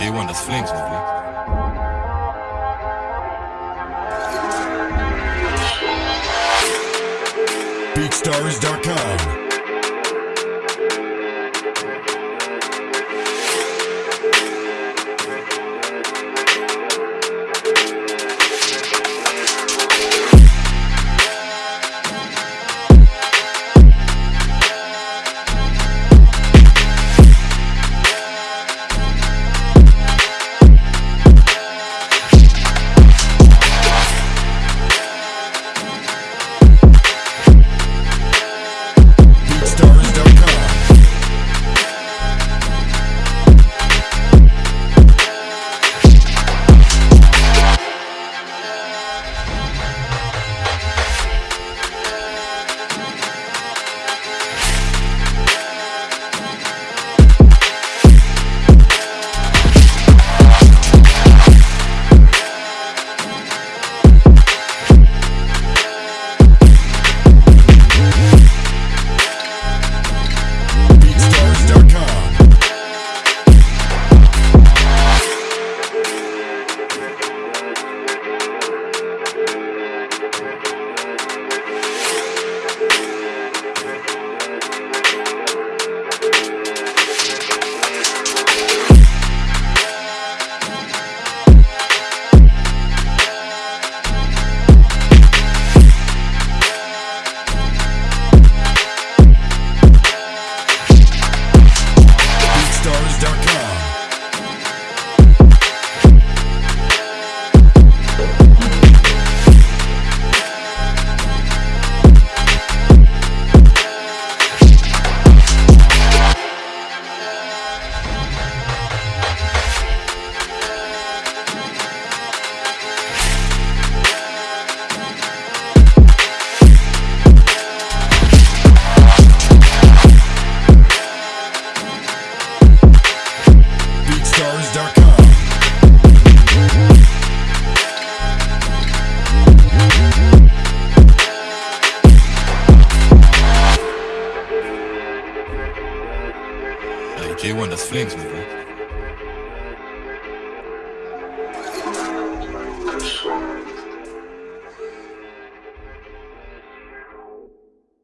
J1, das Flames. BeatStars.com. BeatStars.com. J1, das Flames, mein Boy.